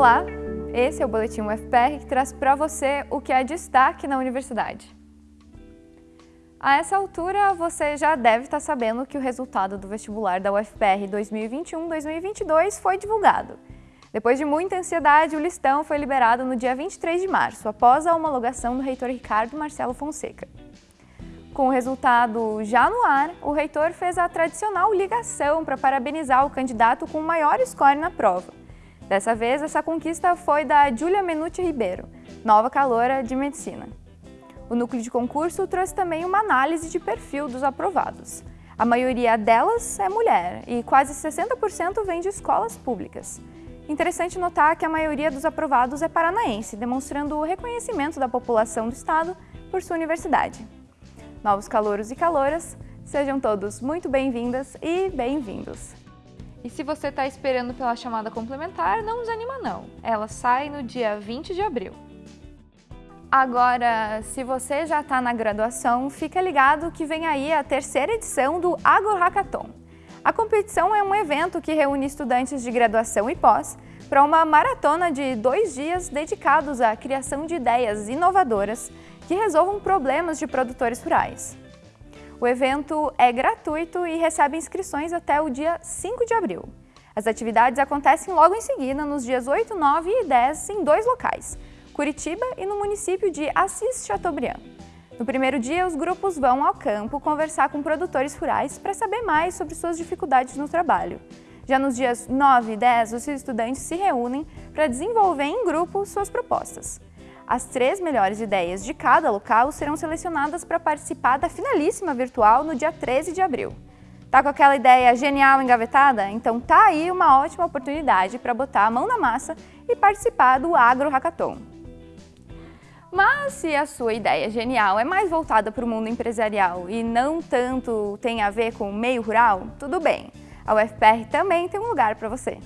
Olá, esse é o Boletim UFPR que traz para você o que é destaque na universidade. A essa altura, você já deve estar sabendo que o resultado do vestibular da UFPR 2021-2022 foi divulgado. Depois de muita ansiedade, o listão foi liberado no dia 23 de março, após a homologação do reitor Ricardo Marcelo Fonseca. Com o resultado já no ar, o reitor fez a tradicional ligação para parabenizar o candidato com o maior score na prova. Dessa vez, essa conquista foi da Júlia Menuti Ribeiro, nova caloura de medicina. O núcleo de concurso trouxe também uma análise de perfil dos aprovados. A maioria delas é mulher e quase 60% vem de escolas públicas. Interessante notar que a maioria dos aprovados é paranaense, demonstrando o reconhecimento da população do estado por sua universidade. Novos calouros e caloras, sejam todos muito bem-vindas e bem-vindos! E se você está esperando pela chamada complementar, não desanima não. Ela sai no dia 20 de abril. Agora, se você já está na graduação, fica ligado que vem aí a terceira edição do Agro Hackathon. A competição é um evento que reúne estudantes de graduação e pós para uma maratona de dois dias dedicados à criação de ideias inovadoras que resolvam problemas de produtores rurais. O evento é gratuito e recebe inscrições até o dia 5 de abril. As atividades acontecem logo em seguida, nos dias 8, 9 e 10, em dois locais, Curitiba e no município de Assis Chateaubriand. No primeiro dia, os grupos vão ao campo conversar com produtores rurais para saber mais sobre suas dificuldades no trabalho. Já nos dias 9 e 10, os estudantes se reúnem para desenvolver em grupo suas propostas. As três melhores ideias de cada local serão selecionadas para participar da finalíssima virtual no dia 13 de abril. Tá com aquela ideia genial engavetada? Então tá aí uma ótima oportunidade para botar a mão na massa e participar do Agro Hackathon. Mas se a sua ideia genial é mais voltada para o mundo empresarial e não tanto tem a ver com o meio rural, tudo bem. A UFPR também tem um lugar para você.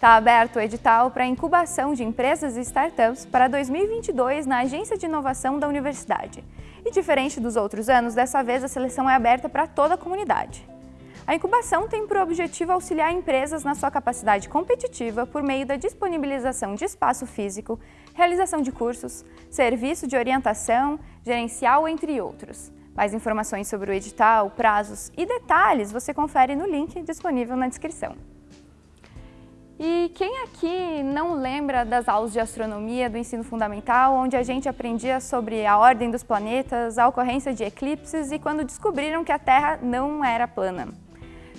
Está aberto o edital para incubação de empresas e startups para 2022 na Agência de Inovação da Universidade. E diferente dos outros anos, dessa vez a seleção é aberta para toda a comunidade. A incubação tem por objetivo auxiliar empresas na sua capacidade competitiva por meio da disponibilização de espaço físico, realização de cursos, serviço de orientação, gerencial, entre outros. Mais informações sobre o edital, prazos e detalhes você confere no link disponível na descrição. E quem aqui não lembra das aulas de astronomia do ensino fundamental, onde a gente aprendia sobre a ordem dos planetas, a ocorrência de eclipses e quando descobriram que a Terra não era plana?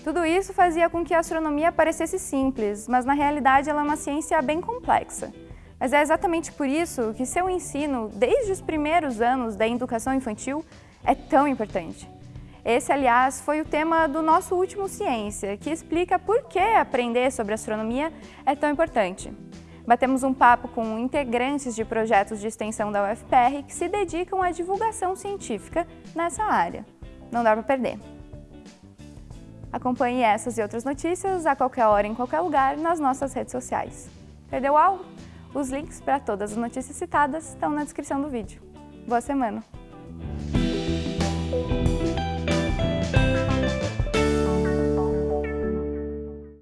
Tudo isso fazia com que a astronomia parecesse simples, mas na realidade ela é uma ciência bem complexa. Mas é exatamente por isso que seu ensino, desde os primeiros anos da educação infantil, é tão importante. Esse, aliás, foi o tema do nosso último Ciência, que explica por que aprender sobre astronomia é tão importante. Batemos um papo com integrantes de projetos de extensão da UFPR que se dedicam à divulgação científica nessa área. Não dá para perder. Acompanhe essas e outras notícias a qualquer hora, em qualquer lugar, nas nossas redes sociais. Perdeu algo? Os links para todas as notícias citadas estão na descrição do vídeo. Boa semana!